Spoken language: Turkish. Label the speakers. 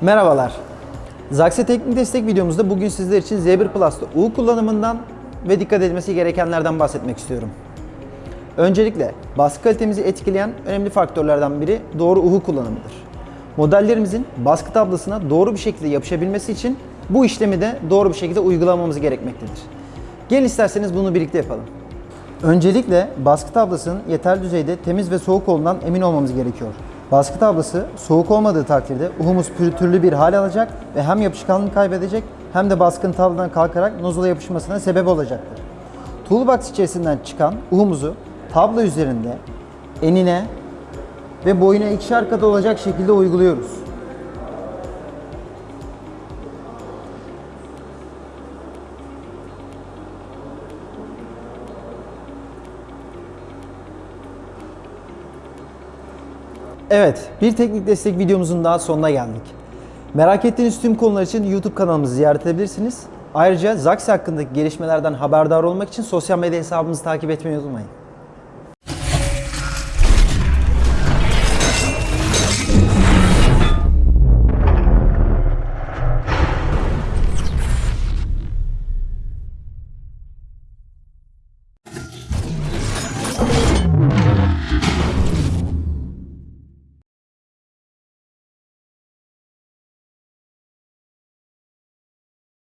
Speaker 1: Merhabalar. Zaxe Teknik Destek videomuzda bugün sizler için Z1 Plus'ta U kullanımından ve dikkat edilmesi gerekenlerden bahsetmek istiyorum. Öncelikle baskı kalitemizi etkileyen önemli faktörlerden biri doğru uhu kullanımıdır. Modellerimizin baskı tablasına doğru bir şekilde yapışabilmesi için bu işlemi de doğru bir şekilde uygulamamız gerekmektedir. Gelin isterseniz bunu birlikte yapalım. Öncelikle baskı tablasının yeterli düzeyde temiz ve soğuk olduğundan emin olmamız gerekiyor. Baskı tablası soğuk olmadığı takdirde uhumuz pürütürlü bir hal alacak ve hem yapışkanlığını kaybedecek hem de baskın tabladan kalkarak nozula yapışmasına sebep olacaktır. Toolbox içerisinden çıkan uhumuzu tablo üzerinde enine ve boyuna ikişer kat olacak şekilde uyguluyoruz. Evet, bir teknik destek videomuzun daha sonuna geldik. Merak ettiğiniz tüm konular için YouTube kanalımızı ziyaret edebilirsiniz. Ayrıca Zaxi hakkındaki gelişmelerden haberdar olmak için sosyal medya hesabımızı takip etmeyi unutmayın.